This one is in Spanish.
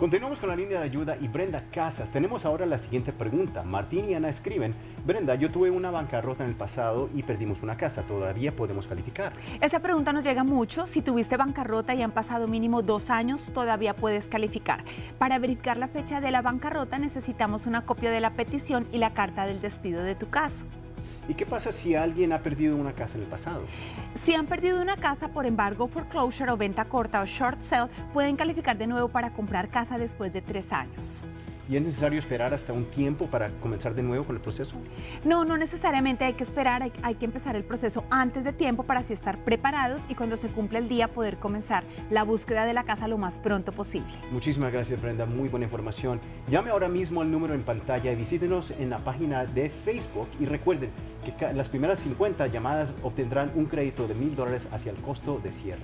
Continuamos con la línea de ayuda y Brenda Casas. Tenemos ahora la siguiente pregunta. Martín y Ana escriben, Brenda, yo tuve una bancarrota en el pasado y perdimos una casa. ¿Todavía podemos calificar? Esa pregunta nos llega mucho. Si tuviste bancarrota y han pasado mínimo dos años, todavía puedes calificar. Para verificar la fecha de la bancarrota necesitamos una copia de la petición y la carta del despido de tu caso. ¿Y qué pasa si alguien ha perdido una casa en el pasado? Si han perdido una casa por embargo, foreclosure o venta corta o short sale, pueden calificar de nuevo para comprar casa después de tres años. ¿Y es necesario esperar hasta un tiempo para comenzar de nuevo con el proceso? No, no necesariamente hay que esperar, hay, hay, que empezar el proceso antes de tiempo para así estar preparados y cuando se cumpla el día poder comenzar la búsqueda de la casa lo más pronto posible. Muchísimas gracias Brenda, muy buena información. Llame ahora mismo al número en pantalla y visítenos en la página de Facebook y recuerden que las primeras 50 llamadas obtendrán un crédito de mil dólares hacia el costo de cierre.